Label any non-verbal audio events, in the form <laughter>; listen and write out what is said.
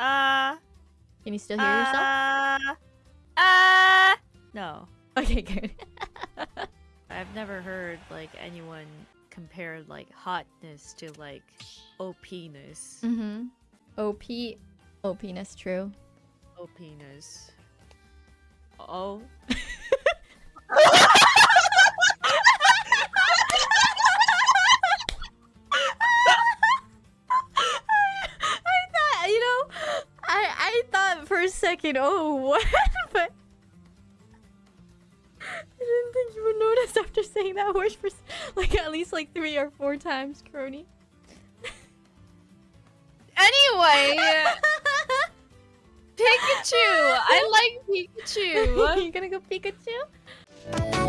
Uh. Can you still hear yourself? Uh. Uh. No. Okay, good. <laughs> I've never heard like anyone compare like hotness to like OPness. mm-hmm. OP. OPness, true. OPness. Oh. <laughs> for a second, oh, <laughs> what? but I didn't think you would notice after saying that word for like at least like three or four times, Crony. Anyway, <laughs> Pikachu. I like Pikachu. <laughs> you gonna go Pikachu?